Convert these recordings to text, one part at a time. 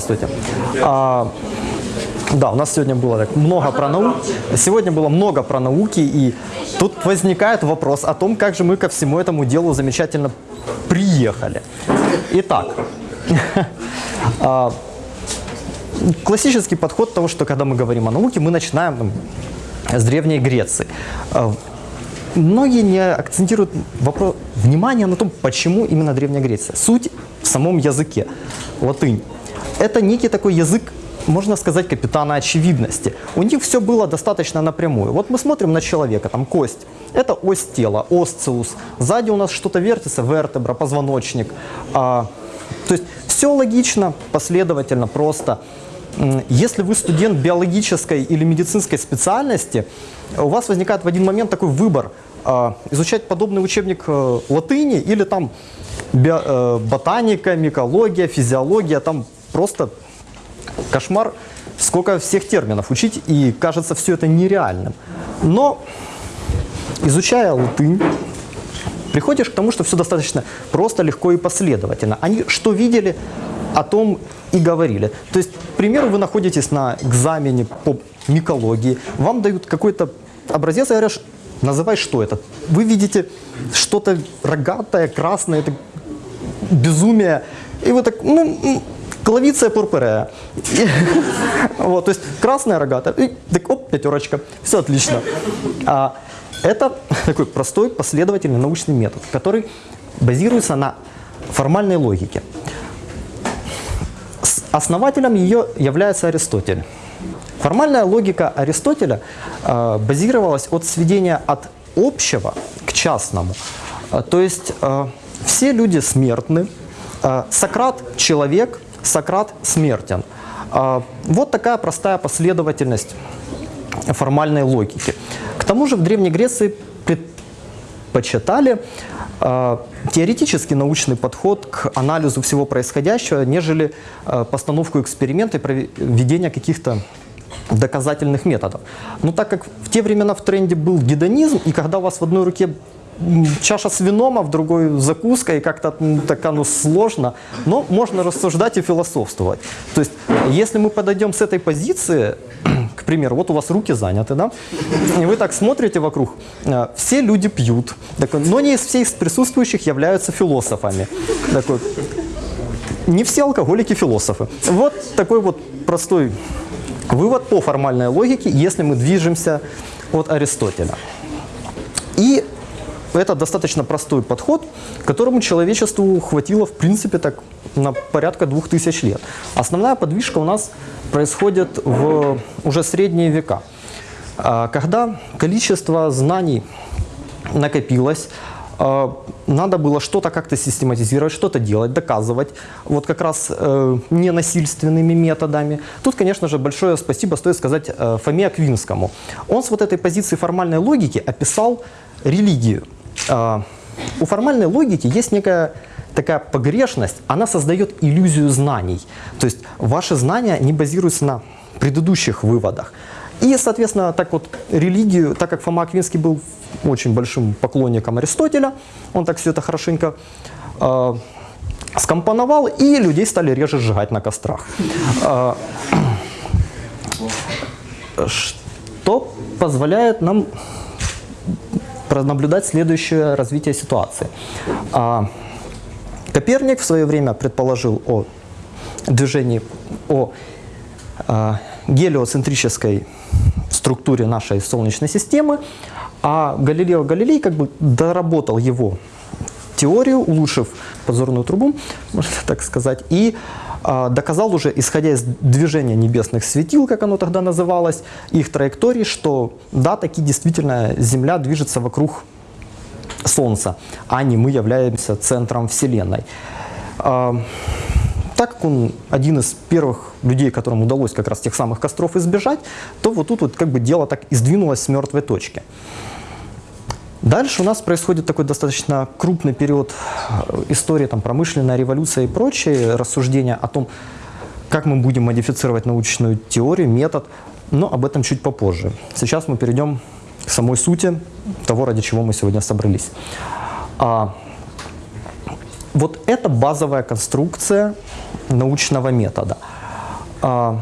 Здравствуйте. А, да, у нас сегодня было так много про науку. Сегодня было много про науки, и тут возникает вопрос о том, как же мы ко всему этому делу замечательно приехали. Итак, а, классический подход того, что когда мы говорим о науке, мы начинаем там, с Древней Греции. А, Многие не акцентируют вопрос, внимание на том, почему именно Древняя Греция. Суть в самом языке, латынь. Это некий такой язык, можно сказать, капитана очевидности. У них все было достаточно напрямую. Вот мы смотрим на человека, там кость. Это ось тела, осциус. Сзади у нас что-то вертится, вертебра, позвоночник. А, то есть все логично, последовательно, просто. Если вы студент биологической или медицинской специальности, у вас возникает в один момент такой выбор а, изучать подобный учебник э, латыни или там э, ботаника, микология, физиология, там просто кошмар, сколько всех терминов учить, и кажется все это нереальным. Но изучая латынь, приходишь к тому, что все достаточно просто, легко и последовательно. Они что видели, о том и говорили. То есть, к примеру, вы находитесь на экзамене по микологии, вам дают какой-то образец и говорят, называй, что это. Вы видите что-то рогатое, красное, это безумие, и вы так, ну, клавиция пурпурея. Вот, то есть красная рогатая, и так, оп, пятерочка, все отлично. А, это такой простой, последовательный научный метод, который базируется на формальной логике. Основателем ее является Аристотель. Формальная логика Аристотеля э, базировалась от сведения от общего к частному. Э, то есть э, все люди смертны, Сократ – человек, Сократ смертен. Э, вот такая простая последовательность формальной логики. К тому же в Древней Греции предпочитали э, теоретический научный подход к анализу всего происходящего, нежели э, постановку эксперимента и проведение каких-то доказательных методов. Но так как в те времена в тренде был гедонизм, и когда у вас в одной руке чаша с вином, а в другой закуска, и как-то так оно сложно, но можно рассуждать и философствовать. То есть, если мы подойдем с этой позиции, к примеру, вот у вас руки заняты, да, и вы так смотрите вокруг, э, все люди пьют, такой, но не из всех присутствующих являются философами. Такой, не все алкоголики философы. Вот такой вот простой вывод по формальной логике, если мы движемся от Аристотеля. И это достаточно простой подход, которому человечеству хватило, в принципе, так на порядка двух тысяч лет. Основная подвижка у нас происходит в уже средние века, а, когда количество знаний накопилось, а, надо было что-то как-то систематизировать, что-то делать, доказывать, вот как раз э, ненасильственными методами. Тут, конечно же, большое спасибо стоит сказать э, Фоме Аквинскому. Он с вот этой позиции формальной логики описал религию. Э, у формальной логики есть некая такая погрешность, она создает иллюзию знаний. То есть ваши знания не базируются на предыдущих выводах. И, соответственно, так вот религию, так как Фома Аквинский был очень большим поклонником Аристотеля, он так все это хорошенько э, скомпоновал, и людей стали реже сжигать на кострах. Э, что позволяет нам наблюдать следующее развитие ситуации. Э, Коперник в свое время предположил о движении, о э, гелиоцентрической структуре нашей Солнечной системы, а Галилео Галилей как бы доработал его теорию, улучшив позорную трубу, можно так сказать, и доказал уже, исходя из движения небесных светил, как оно тогда называлось, их траектории, что да, таки действительно Земля движется вокруг Солнца, а не мы являемся центром Вселенной. Э, так как он один из первых людей, которым удалось как раз тех самых костров избежать, то вот тут вот как бы дело так и сдвинулось с мертвой точки. Дальше у нас происходит такой достаточно крупный период э, истории, там, промышленная революция и прочие рассуждения о том, как мы будем модифицировать научную теорию, метод, но об этом чуть попозже. Сейчас мы перейдем к самой сути того, ради чего мы сегодня собрались. А, вот это базовая конструкция научного метода. а,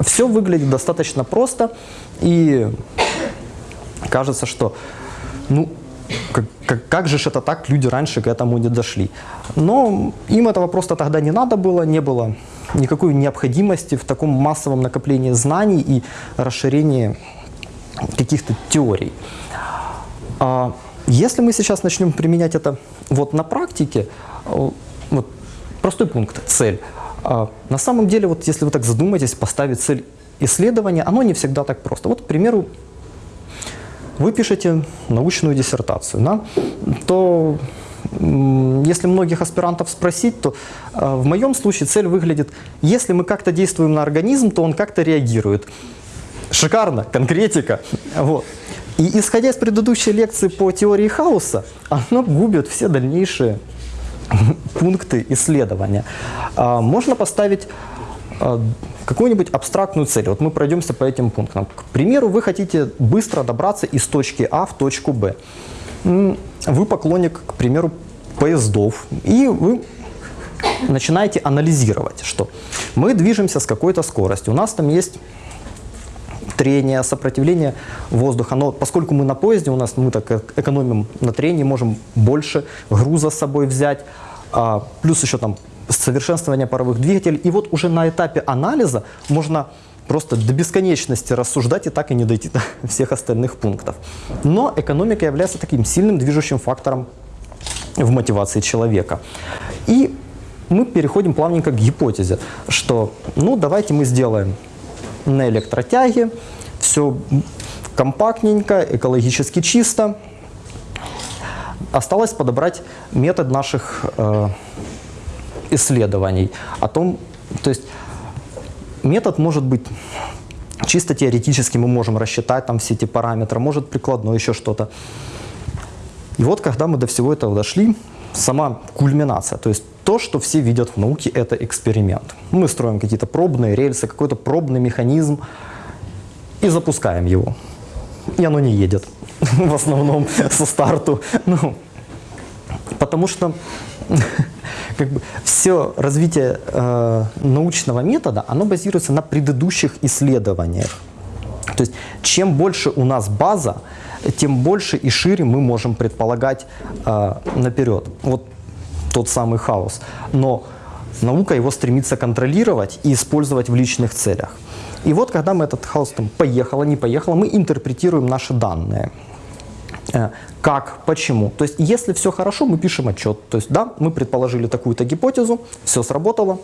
все выглядит достаточно просто, и кажется, что ну, как, как, как же это так, люди раньше к этому не дошли. Но им этого просто тогда не надо было, не было никакой необходимости в таком массовом накоплении знаний и расширении каких-то теорий. А если мы сейчас начнем применять это вот на практике, э, вот простой пункт, цель. А на самом деле, вот если вы так задумаетесь, поставить цель исследования, оно не всегда так просто. Вот, к примеру, вы пишете научную диссертацию, да, то если многих аспирантов спросить, то э, в моем случае цель выглядит, если мы как-то действуем на организм, то он как-то реагирует. Шикарно, конкретика. Вот. И исходя из предыдущей лекции по теории хаоса, оно губит все дальнейшие пункты исследования. А, можно поставить какую-нибудь абстрактную цель. Вот мы пройдемся по этим пунктам. К примеру, вы хотите быстро добраться из точки А в точку Б. Вы поклонник, к примеру, поездов, и вы начинаете анализировать, что мы движемся с какой-то скоростью. У нас там есть трение, сопротивление воздуха. Но поскольку мы на поезде, у нас мы так экономим на трении, можем больше груза с собой взять, а, плюс еще там совершенствование паровых двигателей. И вот уже на этапе анализа можно просто до бесконечности рассуждать и так и не дойти до всех остальных пунктов. Но экономика является таким сильным движущим фактором в мотивации человека. И мы переходим плавненько к гипотезе, что ну давайте мы сделаем на электротяге, все компактненько, экологически чисто. Осталось подобрать метод наших э, исследований о том, то есть метод может быть чисто теоретически, мы можем рассчитать там все эти параметры, может прикладной еще что-то. И вот когда мы до всего этого дошли, сама кульминация, то есть то, что все видят в науке, это эксперимент. Мы строим какие-то пробные рельсы, какой-то пробный механизм и запускаем его. И оно не едет в основном со старту. Ну, потому что как бы, все развитие э, научного метода, оно базируется на предыдущих исследованиях. То есть чем больше у нас база, тем больше и шире мы можем предполагать э, наперед. Вот тот самый хаос. Но наука его стремится контролировать и использовать в личных целях. И вот когда мы этот хаос там поехало, не поехало, мы интерпретируем наши данные. Э, как, почему. То есть, если все хорошо, мы пишем отчет. То есть, да, мы предположили такую-то гипотезу, все сработало,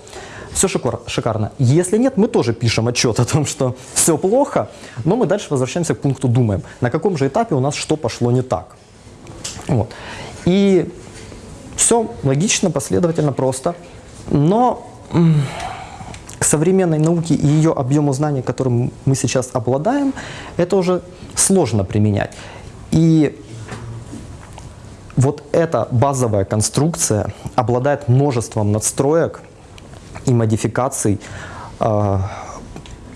все шикарно. Если нет, мы тоже пишем отчет о том, что все плохо, но мы дальше возвращаемся к пункту, думаем, на каком же этапе у нас что пошло не так. Вот. И все логично, последовательно, просто. Но к современной науке и ее объему знаний, которым мы сейчас обладаем, это уже сложно применять. И вот эта базовая конструкция обладает множеством надстроек и модификаций э,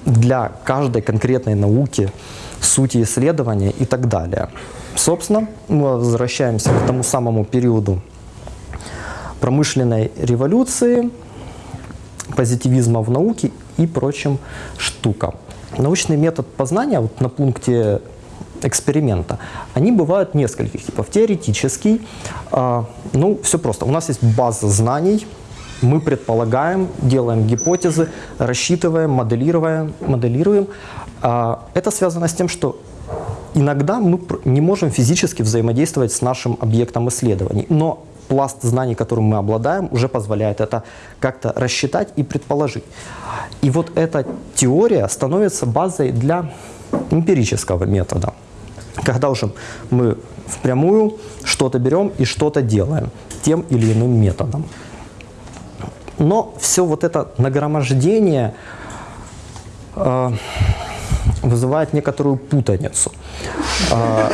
для каждой конкретной науки, сути исследования и так далее. Собственно, мы возвращаемся к тому самому периоду промышленной революции, позитивизма в науке и прочим штукам. Научный метод познания вот на пункте эксперимента, они бывают нескольких типов. Теоретический, э, ну, все просто. У нас есть база знаний, мы предполагаем, делаем гипотезы, рассчитываем, моделируем. моделируем. Э, это связано с тем, что иногда мы не можем физически взаимодействовать с нашим объектом исследований, но пласт знаний, которым мы обладаем, уже позволяет это как-то рассчитать и предположить. И вот эта теория становится базой для эмпирического метода, когда уже мы впрямую что-то берем и что-то делаем тем или иным методом. Но все вот это нагромождение э, вызывает некоторую путаницу. Э,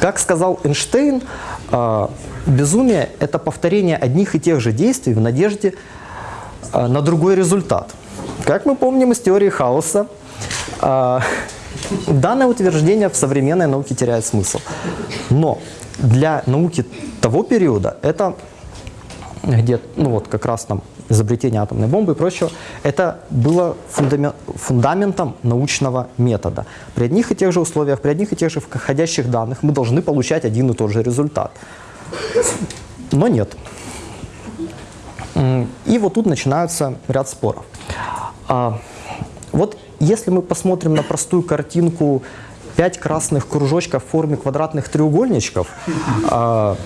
как сказал Эйнштейн, а, безумие – это повторение одних и тех же действий в надежде а, на другой результат. Как мы помним из теории хаоса, а, данное утверждение в современной науке теряет смысл. Но для науки того периода это где, ну вот как раз там изобретение атомной бомбы и прочего, это было фундаментом научного метода. При одних и тех же условиях, при одних и тех же входящих данных мы должны получать один и тот же результат. Но нет. И вот тут начинается ряд споров. А, вот если мы посмотрим на простую картинку пять красных кружочков в форме квадратных треугольничков, а,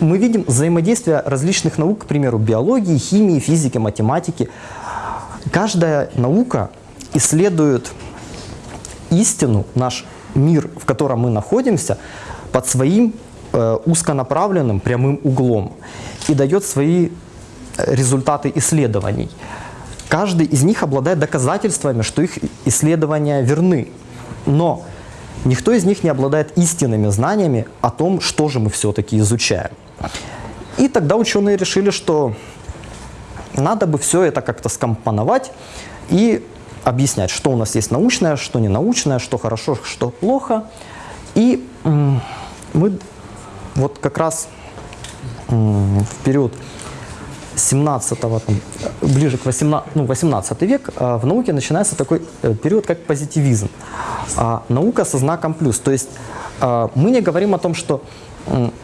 мы видим взаимодействие различных наук, к примеру, биологии, химии, физики, математики. Каждая наука исследует истину, наш мир, в котором мы находимся, под своим э, узконаправленным прямым углом и дает свои результаты исследований. Каждый из них обладает доказательствами, что их исследования верны. Но никто из них не обладает истинными знаниями о том, что же мы все-таки изучаем. И тогда ученые решили, что надо бы все это как-то скомпоновать и объяснять, что у нас есть научное, что не научное, что хорошо, что плохо. И мы вот как раз в период 17 там, ближе к 18, ну, 18 век а, в науке начинается такой э, период, как позитивизм. А, наука со знаком плюс. То есть а, мы не говорим о том, что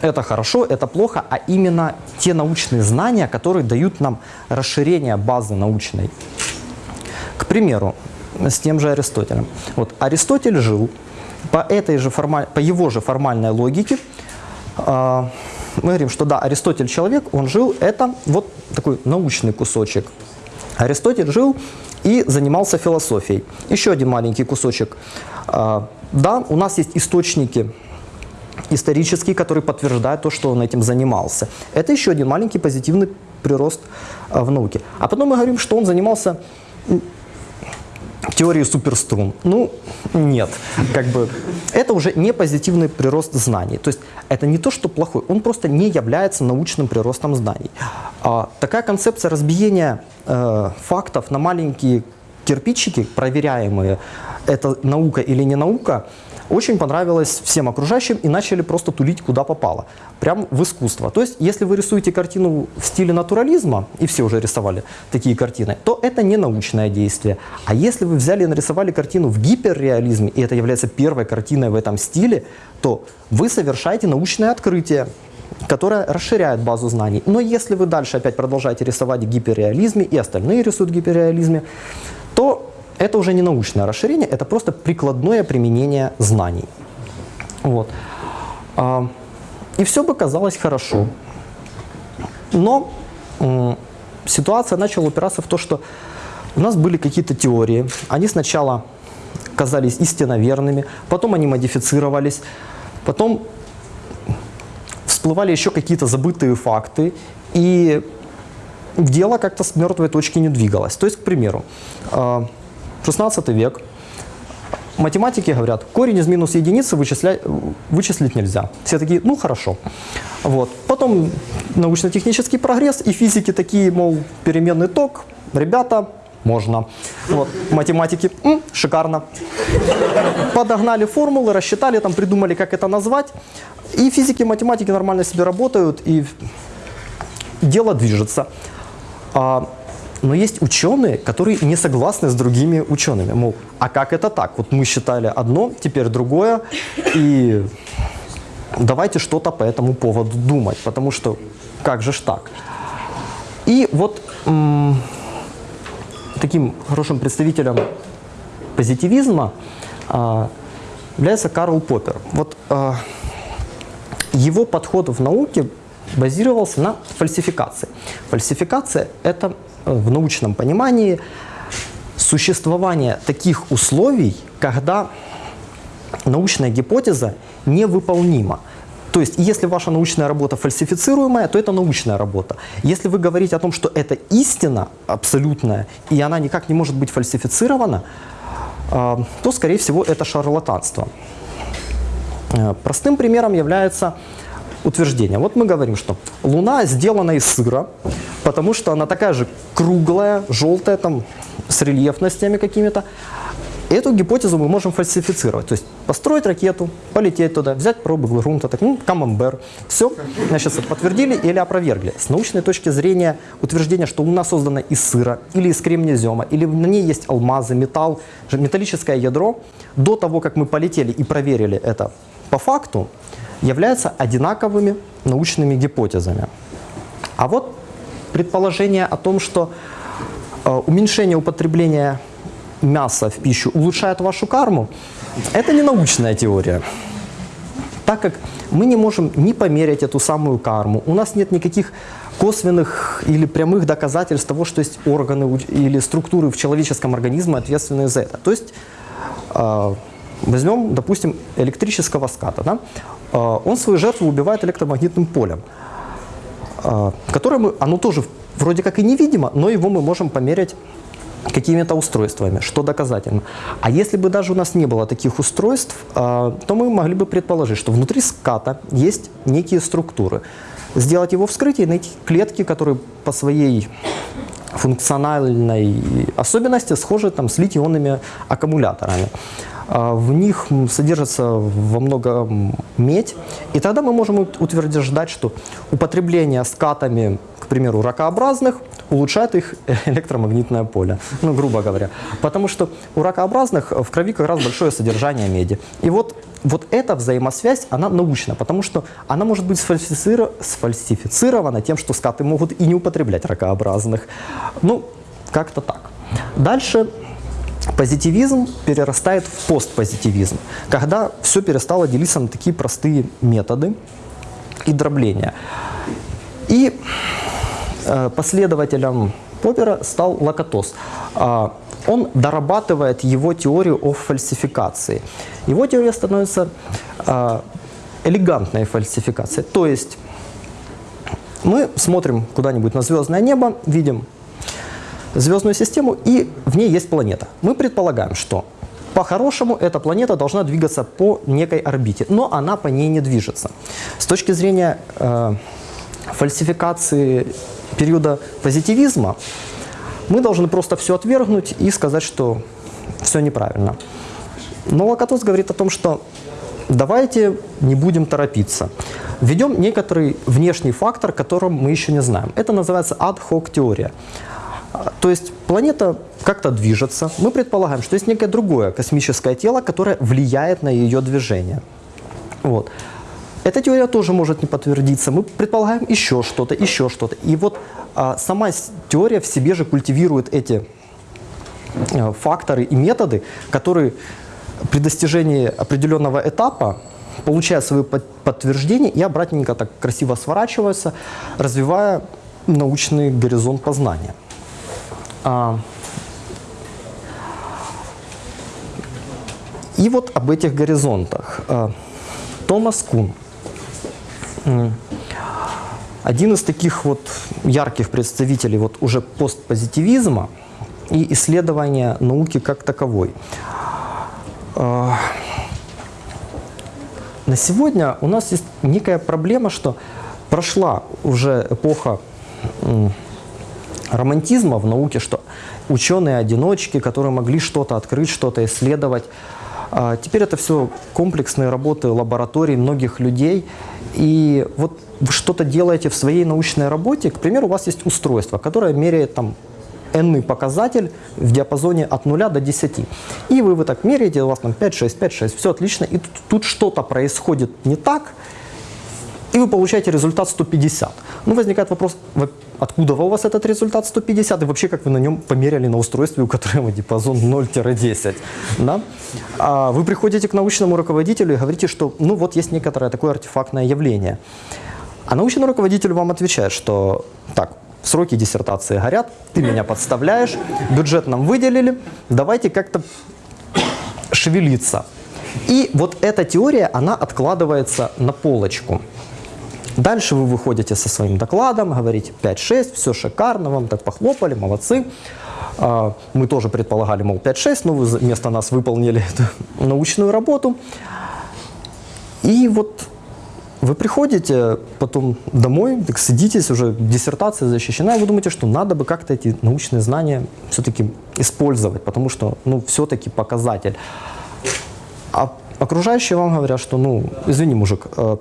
это хорошо, это плохо, а именно те научные знания, которые дают нам расширение базы научной. К примеру, с тем же Аристотелем. Вот Аристотель жил по, этой же формаль... по его же формальной логике, мы говорим, что да, Аристотель человек, он жил, это вот такой научный кусочек. Аристотель жил и занимался философией. Еще один маленький кусочек. А, да, у нас есть источники исторические, которые подтверждают то, что он этим занимался. Это еще один маленький позитивный прирост а, в науке. А потом мы говорим, что он занимался теории суперструн. Ну, нет. Как бы это уже не позитивный прирост знаний. То есть это не то, что плохой, он просто не является научным приростом знаний. А, такая концепция разбиения э, фактов на маленькие кирпичики, проверяемые, это наука или не наука, очень понравилось всем окружающим и начали просто тулить куда попало, прям в искусство. То есть, если вы рисуете картину в стиле натурализма, и все уже рисовали такие картины, то это не научное действие. А если вы взяли и нарисовали картину в гиперреализме, и это является первой картиной в этом стиле, то вы совершаете научное открытие которое расширяет базу знаний. Но если вы дальше опять продолжаете рисовать в гиперреализме, и остальные рисуют в гиперреализме, то это уже не научное расширение, это просто прикладное применение знаний. Вот. А, и все бы казалось хорошо. Но ситуация начала упираться в то, что у нас были какие-то теории. Они сначала казались истинно верными, потом они модифицировались, потом всплывали еще какие-то забытые факты, и дело как-то с мертвой точки не двигалось. То есть, к примеру, а, 16 век. Математики говорят, корень из минус единицы вычислять, вычислить нельзя. Все такие, ну хорошо. Вот. Потом научно-технический прогресс, и физики такие, мол, переменный ток, ребята, можно. Вот. Математики, м, шикарно. Подогнали формулы, рассчитали, там придумали, как это назвать. И физики, математики нормально себе работают, и дело движется. Но есть ученые, которые не согласны с другими учеными. Мол, а как это так? Вот мы считали одно, теперь другое, и давайте что-то по этому поводу думать, потому что как же ж так? И вот таким хорошим представителем позитивизма а, является Карл Поппер. Вот а, его подход в науке базировался на фальсификации. Фальсификация – это в научном понимании существование таких условий, когда научная гипотеза невыполнима. То есть, если ваша научная работа фальсифицируемая, то это научная работа. Если вы говорите о том, что это истина абсолютная, и она никак не может быть фальсифицирована, а, то, скорее всего, это шарлатанство. Э, простым примером является утверждение. Вот мы говорим, что Луна сделана из сыра, потому что она такая же круглая, желтая, там, с рельефностями какими-то. Эту гипотезу мы можем фальсифицировать. То есть построить ракету, полететь туда, взять пробы грунта, так, ну, камамбер. Все, значит, подтвердили или опровергли. С научной точки зрения утверждение, что Луна создана из сыра или из кремнезема, или на ней есть алмазы, металл, металлическое ядро, до того, как мы полетели и проверили это по факту, являются одинаковыми научными гипотезами. А вот предположение о том, что э, уменьшение употребления мяса в пищу улучшает вашу карму, это не научная теория. Так как мы не можем ни померить эту самую карму, у нас нет никаких косвенных или прямых доказательств того, что есть органы или структуры в человеческом организме, ответственные за это. То есть э, возьмем, допустим, электрического ската. Да? Э, он свою жертву убивает электромагнитным полем, которое мы, оно тоже вроде как и невидимо, но его мы можем померить какими-то устройствами, что доказательно. А если бы даже у нас не было таких устройств, а, то мы могли бы предположить, что внутри ската есть некие структуры. Сделать его вскрытие найти клетки, которые по своей функциональной особенности схожи там, с литионными аккумуляторами. А, в них содержится во много медь, и тогда мы можем утверждать, что употребление скатами, к примеру, ракообразных улучшает их электромагнитное поле, ну, грубо говоря. Потому что у ракообразных в крови как раз большое содержание меди. И вот, вот эта взаимосвязь, она научна, потому что она может быть сфальсифицирована тем, что скаты могут и не употреблять ракообразных. Ну, как-то так. Дальше позитивизм перерастает в постпозитивизм, когда все перестало делиться на такие простые методы и дробления. И Э, последователем Поппера стал Лакатос. А, он дорабатывает его теорию о фальсификации. Его теория становится а, элегантной фальсификацией. То есть мы смотрим куда-нибудь на звездное небо, видим звездную систему, и в ней есть планета. Мы предполагаем, что по-хорошему эта планета должна двигаться по некой орбите, но она по ней не движется. С точки зрения э, фальсификации периода позитивизма, мы должны просто все отвергнуть и сказать, что все неправильно. Но Лакатос говорит о том, что давайте не будем торопиться. Введем некоторый внешний фактор, которым мы еще не знаем. Это называется ad-hoc теория. То есть планета как-то движется. Мы предполагаем, что есть некое другое космическое тело, которое влияет на ее движение. Вот. Эта теория тоже может не подтвердиться. Мы предполагаем еще что-то, еще что-то. И вот а, сама теория в себе же культивирует эти а, факторы и методы, которые при достижении определенного этапа получают свои подтверждения и обратненько так красиво сворачиваются, развивая научный горизонт познания. А, и вот об этих горизонтах. А, Томас Кун – один из таких вот ярких представителей вот уже постпозитивизма и исследования науки как таковой. А, на сегодня у нас есть некая проблема, что прошла уже эпоха романтизма в науке, что ученые-одиночки, которые могли что-то открыть, что-то исследовать. А, теперь это все комплексные работы лабораторий многих людей, и вот вы что-то делаете в своей научной работе, к примеру, у вас есть устройство, которое меряет там n показатель в диапазоне от 0 до 10. И вы, вы так меряете, у вас там 5, 6, 5, 6, все отлично, и тут, тут что-то происходит не так, и вы получаете результат 150. Ну, возникает вопрос, откуда у вас этот результат 150, и вообще как вы на нем померяли на устройстве, у которого диапазон 0-10. Да? А вы приходите к научному руководителю и говорите, что ну вот есть некоторое такое артефактное явление. А научный руководитель вам отвечает, что так, сроки диссертации горят, ты меня подставляешь, бюджет нам выделили, давайте как-то шевелиться. И вот эта теория, она откладывается на полочку. Дальше вы выходите со своим докладом, говорите 5-6, все шикарно, вам так похлопали, молодцы. А, мы тоже предполагали, мол, 5-6, но вы вместо нас выполнили эту научную работу. И вот вы приходите потом домой, так садитесь, уже диссертация защищена, и вы думаете, что надо бы как-то эти научные знания все-таки использовать, потому что, ну, все-таки показатель. А окружающие вам говорят, что, ну, извини, мужик, э,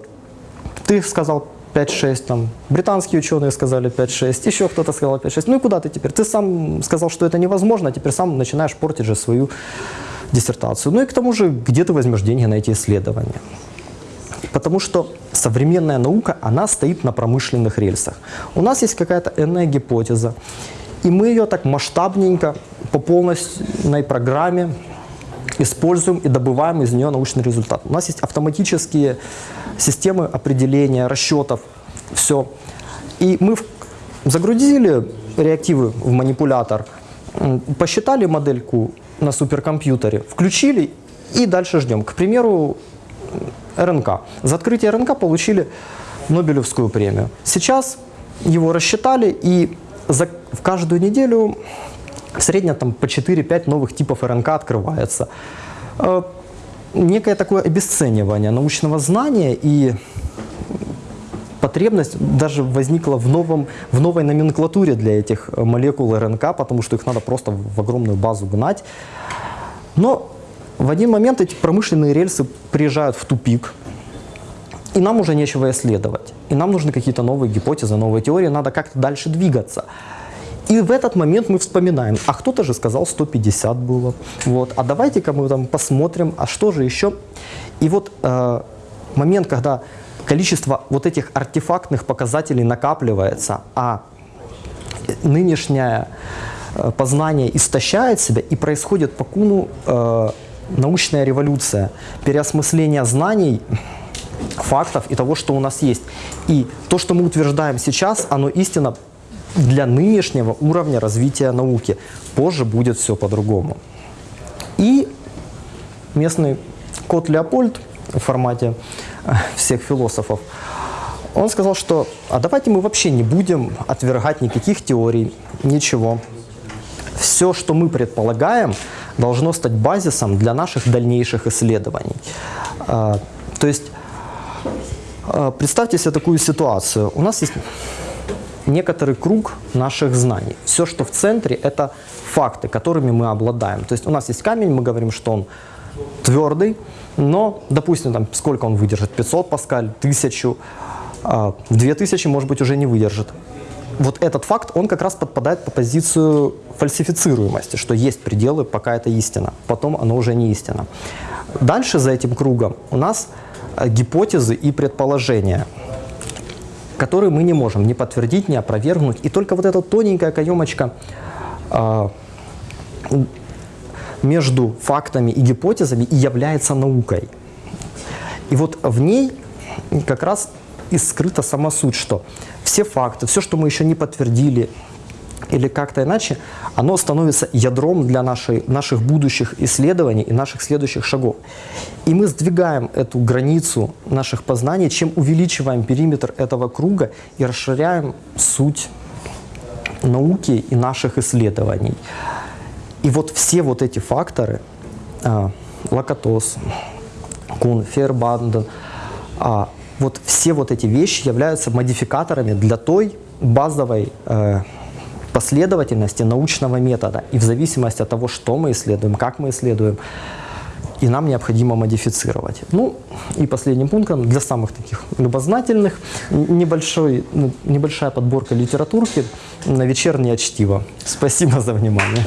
ты сказал 5-6, там, британские ученые сказали 5-6, еще кто-то сказал 5-6. Ну и куда ты теперь? Ты сам сказал, что это невозможно, а теперь сам начинаешь портить же свою диссертацию. Ну и к тому же, где ты возьмешь деньги на эти исследования? Потому что современная наука, она стоит на промышленных рельсах. У нас есть какая-то иная гипотеза, и мы ее так масштабненько по полной программе используем и добываем из нее научный результат. У нас есть автоматические системы определения, расчетов, все. И мы загрузили реактивы в манипулятор, посчитали модельку на суперкомпьютере, включили и дальше ждем. К примеру, РНК. За открытие РНК получили Нобелевскую премию. Сейчас его рассчитали и за, в каждую неделю средне там, по 4-5 новых типов РНК открывается. Э, некое такое обесценивание научного знания и потребность даже возникла в, новом, в новой номенклатуре для этих молекул РНК, потому что их надо просто в огромную базу гнать. Но в один момент эти промышленные рельсы приезжают в тупик, и нам уже нечего исследовать. И нам нужны какие-то новые гипотезы, новые теории, надо как-то дальше двигаться. И в этот момент мы вспоминаем, а кто-то же сказал 150 было, вот, а давайте-ка мы там посмотрим, а что же еще. И вот э, момент, когда количество вот этих артефактных показателей накапливается, а нынешнее э, познание истощает себя, и происходит по куну э, научная революция, переосмысление знаний, фактов и того, что у нас есть. И то, что мы утверждаем сейчас, оно истинно для нынешнего уровня развития науки. Позже будет все по-другому. И местный кот Леопольд в формате э, всех философов, он сказал, что а давайте мы вообще не будем отвергать никаких теорий, ничего. Все, что мы предполагаем, должно стать базисом для наших дальнейших исследований. А, то есть а, представьте себе такую ситуацию. У нас есть некоторый круг наших знаний. Все, что в центре, это факты, которыми мы обладаем. То есть у нас есть камень, мы говорим, что он твердый, но, допустим, там, сколько он выдержит? 500 паскаль, 1000, 2000, может быть, уже не выдержит. Вот этот факт, он как раз подпадает по позицию фальсифицируемости, что есть пределы, пока это истина, потом оно уже не истина. Дальше за этим кругом у нас э, гипотезы и предположения – которые мы не можем ни подтвердить, ни опровергнуть. И только вот эта тоненькая каемочка э, между фактами и гипотезами и является наукой. И вот в ней как раз и скрыта сама суть, что все факты, все, что мы еще не подтвердили, или как-то иначе, оно становится ядром для нашей, наших будущих исследований и наших следующих шагов. И мы сдвигаем эту границу наших познаний, чем увеличиваем периметр этого круга и расширяем суть науки и наших исследований. И вот все вот эти факторы, э, Лакатос, Кун, Фербанден, э, вот все вот эти вещи являются модификаторами для той базовой э, последовательности научного метода. И в зависимости от того, что мы исследуем, как мы исследуем, и нам необходимо модифицировать. Ну и последним пунктом для самых таких любознательных небольшой, ну, небольшая подборка литературки на вечернее чтиво. Спасибо за внимание.